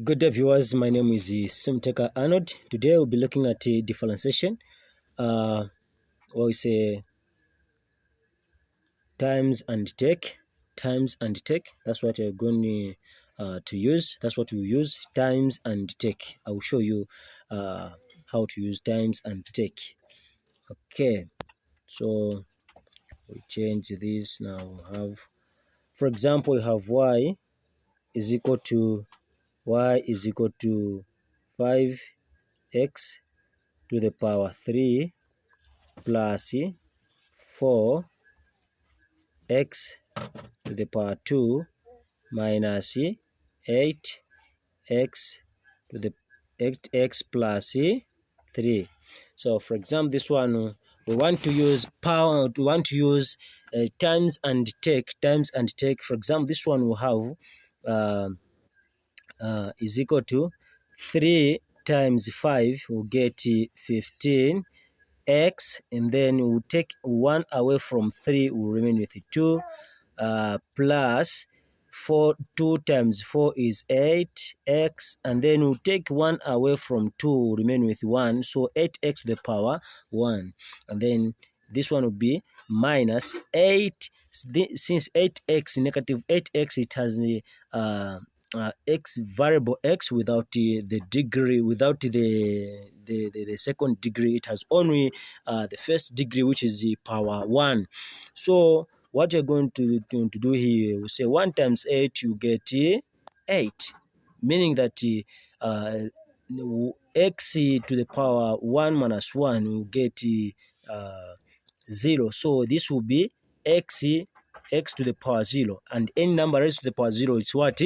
Good day viewers, my name is Simteka Arnold. Today we'll be looking at uh, differentiation, uh, we say times and take, times and take. That's what we're going uh, to use. That's what we use, times and take. I will show you uh, how to use times and take. Okay, so we change this now. We have, for example, we have y is equal to y is equal to 5x to the power 3 plus 4x to the power 2 minus 8x to the 8x plus 3. So for example, this one we want to use power, we want to use uh, times and take, times and take. For example, this one will have uh, uh, is equal to 3 times 5 will get 15 x and then we'll take 1 away from 3 will remain with 2 uh, plus 4 2 times 4 is 8 x and then we'll take 1 away from 2 will remain with 1 so 8x to the power 1 and then this one will be minus 8 since 8x negative 8x it has uh, uh, x variable x without the, the degree without the, the, the, the second degree it has only uh, the first degree which is the power 1 so what you're going to, to, to do here we say 1 times 8 you get 8 meaning that uh, x to the power 1 minus 1 will get uh, 0 so this will be x x to the power 0 and any number raised to the power 0 is what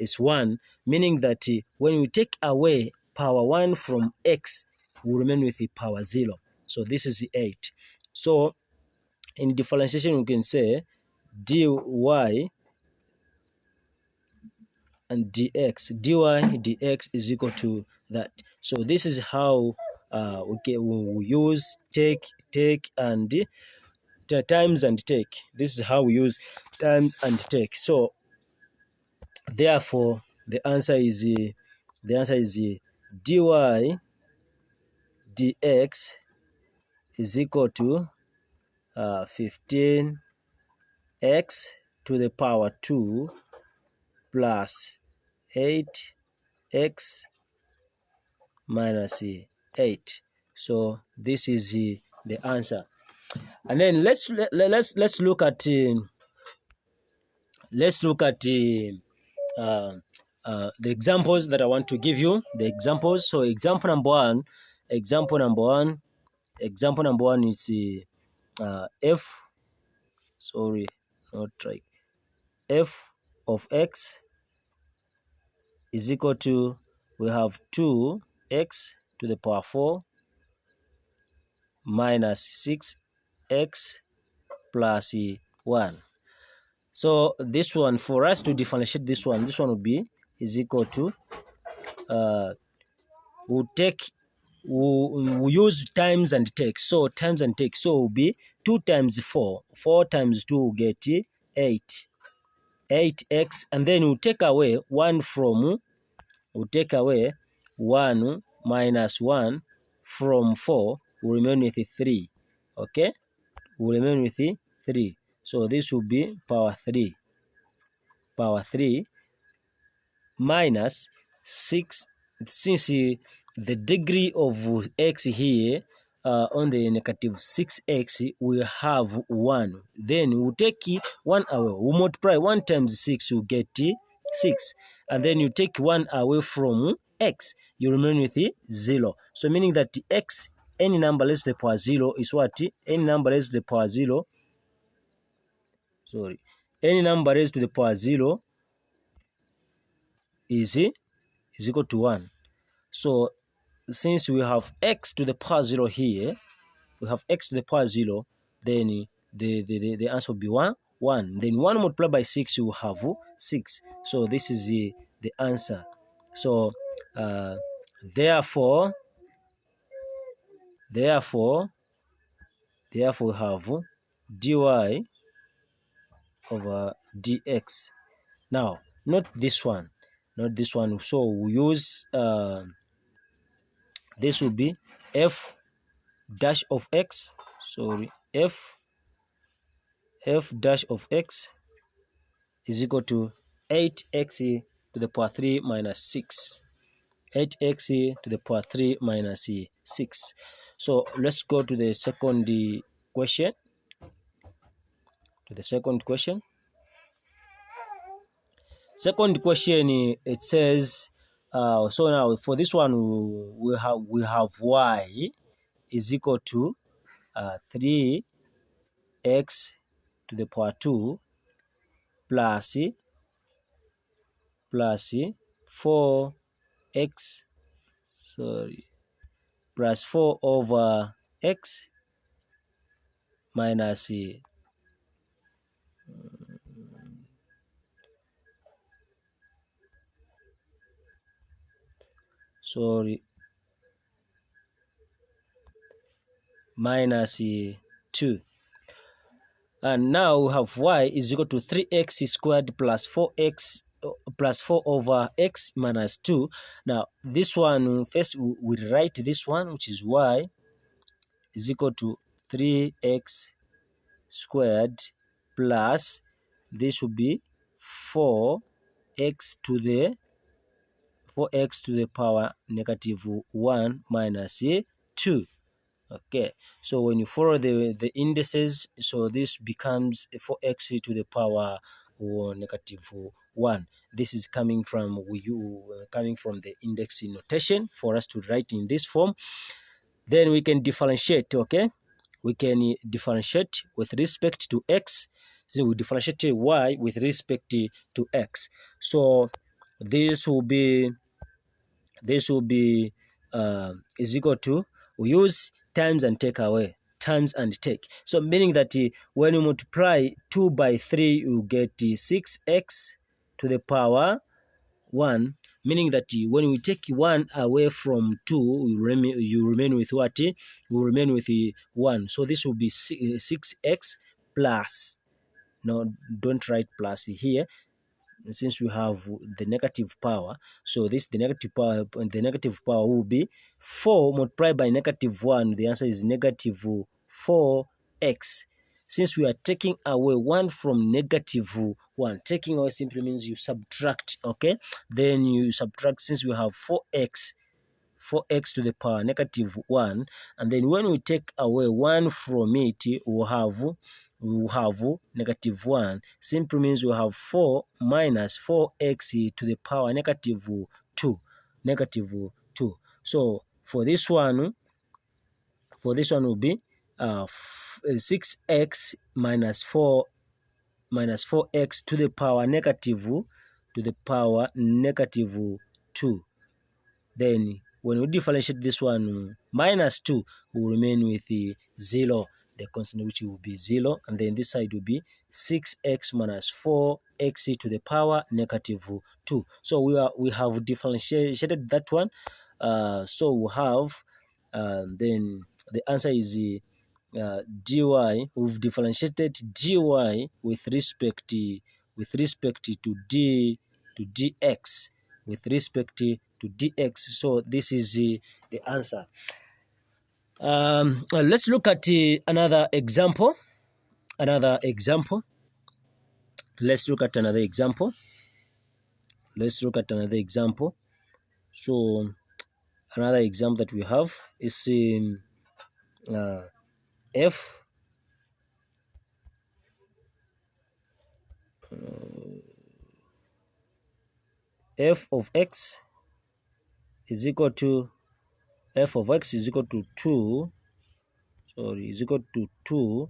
is 1 meaning that uh, when we take away power 1 from x we remain with the power 0 so this is 8 so in differentiation we can say dy and dx. dy dx is equal to that. So this is how uh, we, we use take take and times and take. This is how we use times and take. So therefore the answer is the answer is dy dx is equal to uh, 15x to the power 2 plus 8x minus 8 so this is the answer. And then let's let, let's let's look at uh, let's look at uh, uh, uh, the examples that I want to give you the examples. So example number one example number one example number one is uh, f sorry not right f of x is equal to we have 2x to the power 4 minus 6x plus 1 so this one for us to differentiate this one this one will be is equal to uh, we'll take we'll, we'll use times and take so times and take so will be 2 times 4 4 times 2 will get 8 8x and then we'll take away 1 from we'll take away 1 minus 1 from 4 will remain with 3 okay? Will remain with 3 so this will be power 3 power 3 minus 6 since the degree of x here uh, on the negative 6x we have 1 then we'll take 1 away. We multiply 1 times 6 you get 6 and then you take 1 away from x you remain with 0 so meaning that x any number less to the power 0 is what? Any number less to the power 0 sorry. Any number raised to the power 0 is is equal to 1 so since we have x to the power 0 here we have x to the power 0 then the the, the, the answer will be 1 1 then 1 multiplied by 6 you have 6 so this is the, the answer. So uh, therefore therefore therefore we have dy over dx now not this one not this one. So we use uh, this will be f dash of x sorry f f dash of x is equal to 8x to the power 3 minus 6 8x to the power 3 minus 6 so let's go to the second question to the second question. Second question it says uh, so now for this one we have we have y is equal to uh, 3x to the power 2 plus plus 4x sorry plus 4 over x minus sorry. Minus 2 and now we have y is equal to 3x squared plus 4x uh, plus 4 over x minus 2 now this one first we write this one which is y is equal to 3x squared plus this would be 4x to the 4x to the power negative 1 minus 2 okay so when you follow the the indices so this becomes 4x to the power or negative 1 this is coming from you coming from the index notation for us to write in this form. Then we can differentiate okay we can differentiate with respect to x so we differentiate y with respect to x. So this will be this will be uh, is equal to we use times and take away times and take. So meaning that uh, when you multiply 2 by 3 you get uh, 6x to the power 1 meaning that when we take 1 away from 2 you remain, you remain with what? You remain with 1 so this will be 6x plus. No don't write plus here since we have the negative power. So this the negative power the negative power will be 4 multiplied by negative 1 the answer is negative 4x since we are taking away 1 from negative 1 taking away simply means you subtract okay? Then you subtract since we have 4x 4x to the power negative 1 and then when we take away 1 from it we have we have negative 1 simply means we have 4 minus 4x to the power negative 2 negative 2 so for this one for this one will be uh, 6x minus 4 minus 4x to the power negative to the power negative 2 then when we differentiate this one minus 2 will remain with the 0 the constant which will be 0 and then this side will be 6x minus 4x to the power negative 2 so we are we have differentiated that one uh, so we have uh, then the answer is uh, dy we've differentiated dy with respect to, with respect to d to dx with respect to dx so this is the answer um, let's look at uh, another example. Another example. Let's look at another example. Let's look at another example. So, another example that we have is in uh, f. Uh, f of x is equal to f of x is equal to 2 sorry is equal to 2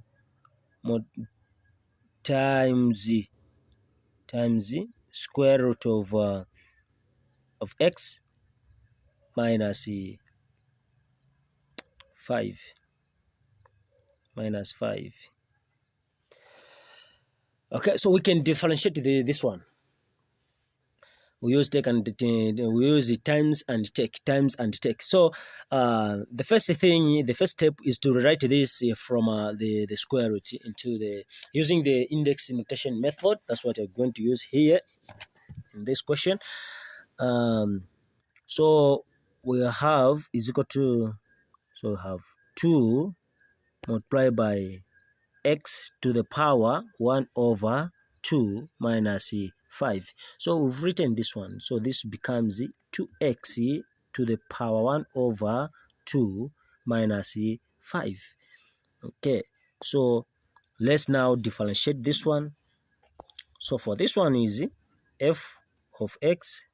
mod times times square root of uh, of x minus 5 minus 5 okay so we can differentiate the, this one. We use take and we use times and take times and take. So uh, the first thing the first step is to rewrite this uh, from uh, the the square root into the using the index notation method. That's what we're going to use here in this question. Um, so we have is equal to so we have 2 multiplied by x to the power 1 over 2 minus 5 so we've written this one. So this becomes 2x to the power 1 over 2 minus 5 okay. So let's now differentiate this one. So for this one is f of x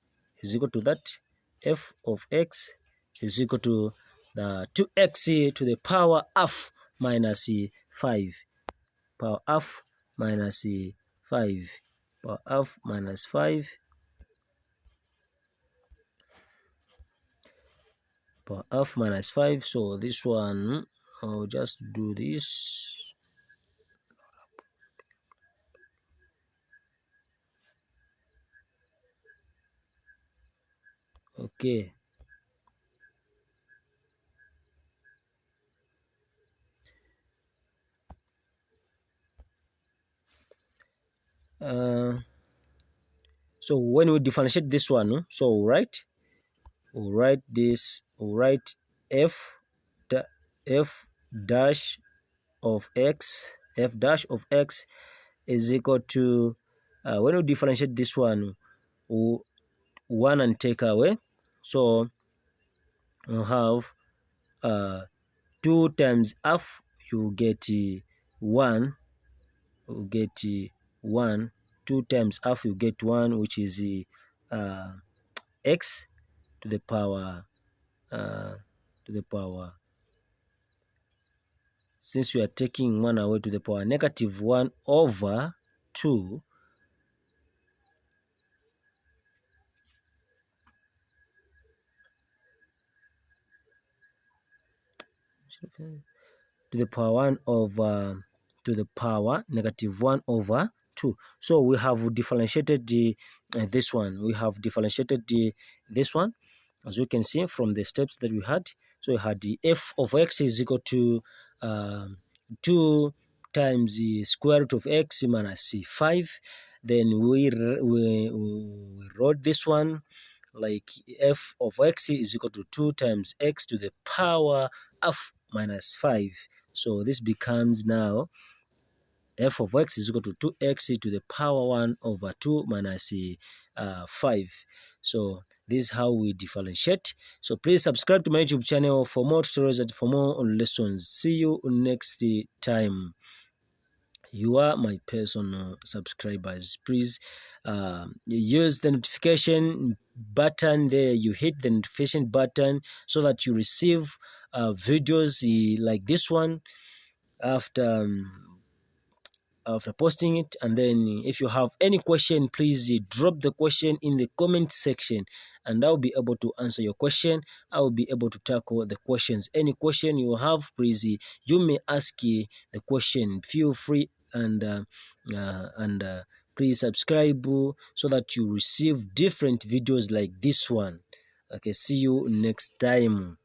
is equal to that. F of x is equal to the 2x to the power half minus 5 power half minus 5 power half minus 5 power half minus 5 so this one I'll just do this. Okay uh, so when we differentiate this one so we'll write we'll write this we'll write f f dash of x f dash of x is equal to uh, when we differentiate this one we'll one and take away. So you have uh, 2 times f, you get uh, 1 you get uh, 1 2 times half you get 1 which is uh, x to the power uh, to the power since we are taking 1 away to the power negative 1 over 2 to the power 1 over to the power negative 1 over 2 so we have differentiated the, uh, this one. We have differentiated the, this one as you can see from the steps that we had. So we had the f of x is equal to uh, 2 times the square root of x minus 5 then we, we, we wrote this one like f of x is equal to 2 times x to the power of minus 5 so this becomes now f of x is equal to 2x to the power 1 over 2 minus uh, 5 so this is how we differentiate. So please subscribe to my youtube channel for more tutorials and for more lessons. See you next time. You are my personal subscribers. Please uh, use the notification button there. You hit the notification button so that you receive uh, videos uh, like this one after um, after posting it. And then if you have any question please drop the question in the comment section and i'll be able to answer your question. I will be able to tackle the questions. Any question you have please you may ask uh, the question. Feel free and uh, uh, and uh, please subscribe so that you receive different videos like this one. Okay see you next time